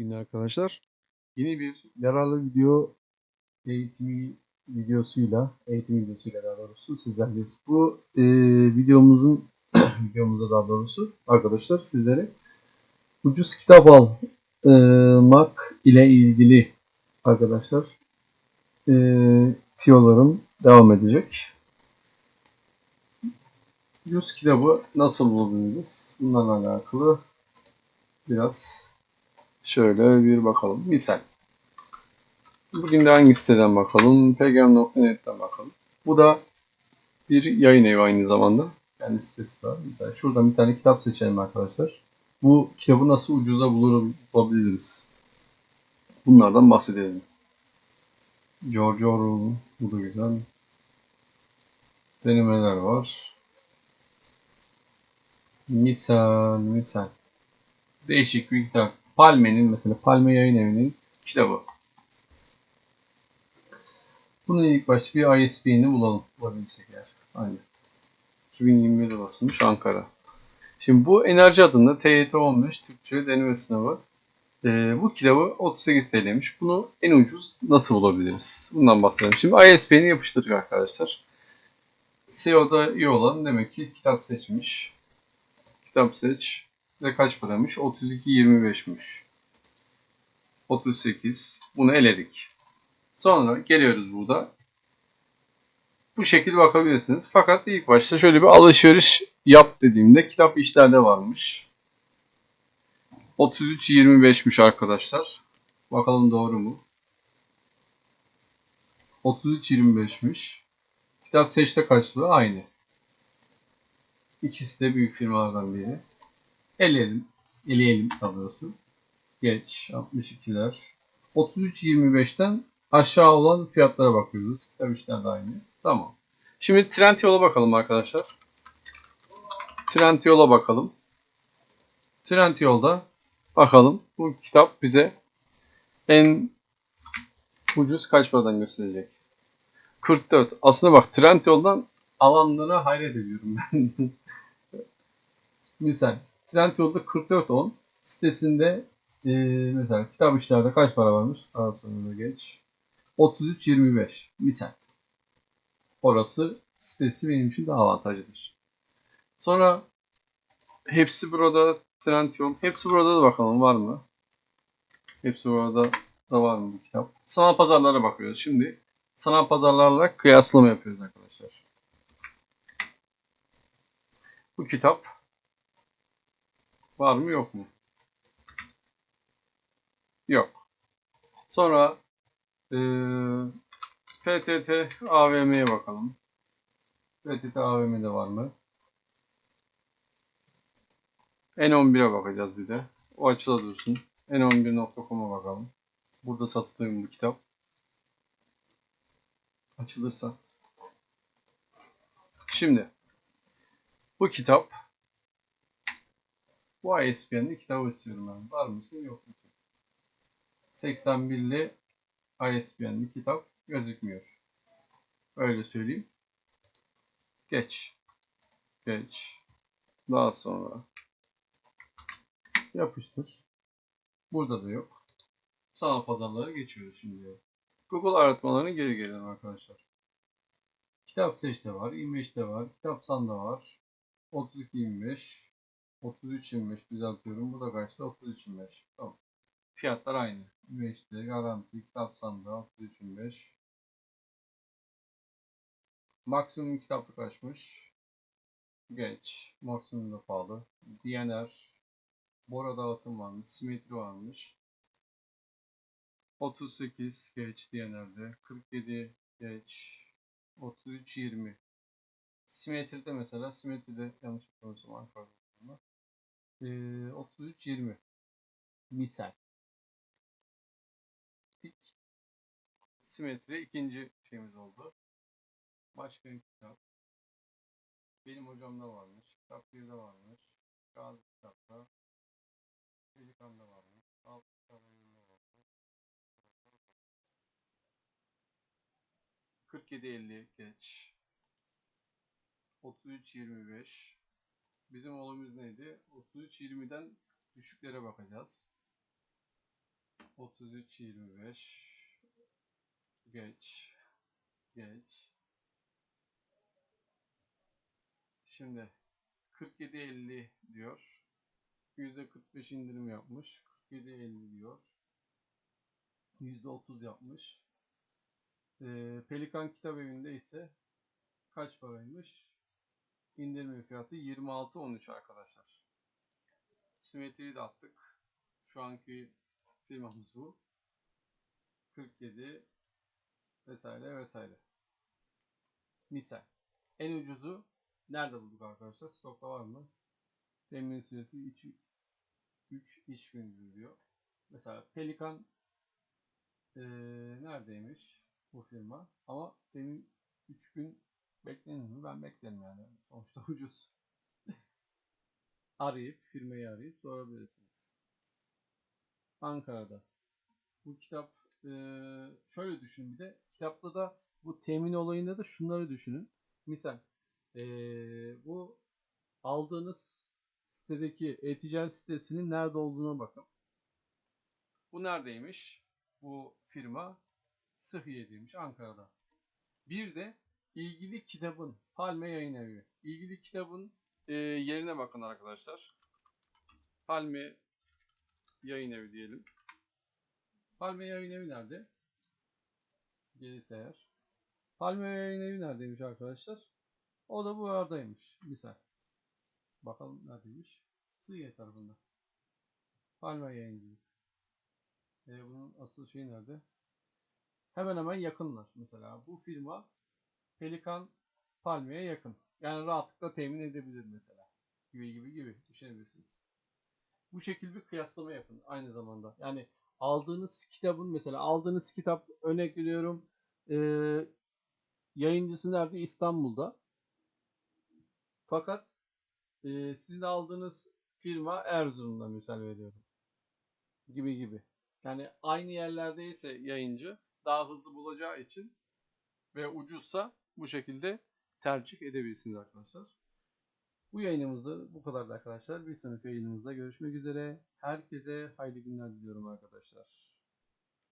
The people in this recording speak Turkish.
günler arkadaşlar. Yeni bir yararlı video eğitimi videosuyla, eğitim videosuyla daha doğrusu sizlerleyiz. Bu e, videomuzun videomuzda daha doğrusu arkadaşlar sizlere ucuz kitap almak ile ilgili arkadaşlar e, tiyolarım devam edecek. Ucuz kitabı nasıl bulabiliriz? Bunlarla alakalı biraz şöyle bir bakalım. Misal. Bugün de hangi siteden bakalım? pgm.net'ten bakalım. Bu da bir yayın evi aynı zamanda. Kendi sitesi var. Mesela şuradan bir tane kitap seçelim arkadaşlar. Bu kitabı nasıl ucuza bulabiliriz? Bunlardan bahsedelim. George Orwell. Bu da güzel. Denemeler var. Misal, misal. Değişik bir kitap. Palme'nin mesela Palme Yayın Evi'nin kitabı. Bunun ilk başta bir ISBN'i bulalım. Bulabilirsek eğer. Aynen. 2021'de basılmış Ankara. Şimdi bu enerji adında TYT 15 Türkçe deneme sınavı. Ee, bu kitabı 38 TL'ymiş. Bunu en ucuz nasıl bulabiliriz? Bundan bahsedelim. Şimdi ISBN'i yapıştırdık arkadaşlar. SEO'da iyi olan demek ki kitap seçmiş. Kitap seç. Ve kaç paramış? 32.25'miş. 38. Bunu eledik. Sonra geliyoruz burada. Bu şekilde bakabilirsiniz. Fakat ilk başta şöyle bir alışveriş yap dediğimde kitap işlerde varmış. 33.25'miş arkadaşlar. Bakalım doğru mu? 33.25'miş. Kitap seçte kaçtı? Aynı. İkisi de büyük firmalardan biri. Eleyelim. Eleyelim doğrusu. Geç. 62'ler. 33.25'ten aşağı olan fiyatlara bakıyoruz. Kitap işler aynı. Tamam. Şimdi Trendyol'a bakalım arkadaşlar. Trendyol'a bakalım. Trendyol'da bakalım bu kitap bize en ucuz kaç paradan gösterecek? 44. Aslında bak Trendyol'dan alanlara hayret ediyorum ben. Misal Trendyol'da 44.10 sitesinde e, mesela kitap işlerde kaç para varmış? Daha sonra geç. 33.25 misal. Orası sitesi benim için daha avantajlıdır. Sonra hepsi burada Trendyol. Hepsi burada da bakalım var mı? Hepsi burada da var mı bu kitap? Sanal pazarlara bakıyoruz. Şimdi sanal pazarlarla kıyaslama yapıyoruz arkadaşlar. Bu kitap var mı yok mu? Yok. Sonra e, PTT AVM'ye bakalım. PTT AVM'de var mı? N11'e bakacağız bir de. O açıda dursun. N11.com'a bakalım. Burada satıldığım bu kitap. Açılırsa. Şimdi bu kitap bu ISBN'de kitabı istiyorum ben. Var mısın yok musun? 81'li ISBN'li kitap gözükmüyor. Öyle söyleyeyim. Geç. Geç. Daha sonra yapıştır. Burada da yok. Sanal pazarlara geçiyoruz şimdi. Google aratmalarına geri gelelim arkadaşlar. Kitap seçte var, 25'te var, kitap sanda var. 32 25 33 25 düzeltiyorum. Bu da kaçtı? 33 25. Tamam. Fiyatlar aynı. 25'te garanti kitap sandığı 33 25. Maksimum kitaplık açmış. Geç. Maksimum da pahalı. DNR. Bora dağıtım varmış. Simetri varmış. 38 geç DNR'de. 47 geç. 33 20. Simetride mesela simetride yanlış yapıyorsam Ankara'da. Ee, 33 20. Misal. Tik. Simetri ikinci şeyimiz oldu. Başka bir kitap. Benim hocamda varmış. Kitap 1'de varmış. Gazi kitapta. Pelikan'da varmış. Alt kitaplarında varmış. 47-50 geç. 33-25. Bizim olayımız neydi? 33-20'den düşüklere bakacağız. 33 25 geç geç Şimdi 47 50 diyor. %45 indirim yapmış. 47 50 diyor. %30 yapmış. Ee, Pelikan Kitap Evi'nde ise kaç paraymış? İndirme fiyatı 26.13 arkadaşlar. Simetriyi de attık. Şu anki firmamız bu. 47 vesaire vesaire. Misal. En ucuzu nerede bulduk arkadaşlar? Stokta var mı? Temin süresi 3, 3 iş gündür diyor. Mesela Pelikan ee, neredeymiş bu firma? Ama temin 3 gün beklenir mi? Ben beklerim yani. Sonuçta ucuz. Arayıp, firmayı arayıp sorabilirsiniz. Ankara'da. Bu kitap şöyle düşünün bir de. Kitapta da bu temin olayında da şunları düşünün. Misal bu aldığınız sitedeki e-ticaret sitesinin nerede olduğuna bakın. Bu neredeymiş? Bu firma Sıhhiye'deymiş Ankara'da. Bir de ilgili kitabın Palme Yayın Evi. İlgili kitabın e, yerine bakın arkadaşlar. Palme Yayın Evi diyelim. Palme Yayın Evi nerede? Gelirse eğer. Palme Yayın Evi neredeymiş arkadaşlar? O da bu aradaymış. Misal. Bakalım neredeymiş? Sığıye tarafında. Palme Yayıncılık. E, bunun asıl şeyi nerede? Hemen hemen yakınlar. Mesela bu firma Pelikan Palmiye'ye yakın. Yani rahatlıkla temin edebilir mesela. Gibi gibi gibi düşünebilirsiniz. Bu şekilde bir kıyaslama yapın aynı zamanda. Yani aldığınız kitabın mesela aldığınız kitap örnek veriyorum e, yayıncısı nerede? İstanbul'da. Fakat e, sizin aldığınız firma Erzurum'da misal veriyorum. Gibi gibi. Yani aynı yerlerdeyse yayıncı daha hızlı bulacağı için ve ucuzsa bu şekilde tercih edebilirsiniz arkadaşlar. Bu yayınımızda bu kadardı arkadaşlar. Bir sonraki yayınımızda görüşmek üzere. Herkese hayırlı günler diliyorum arkadaşlar.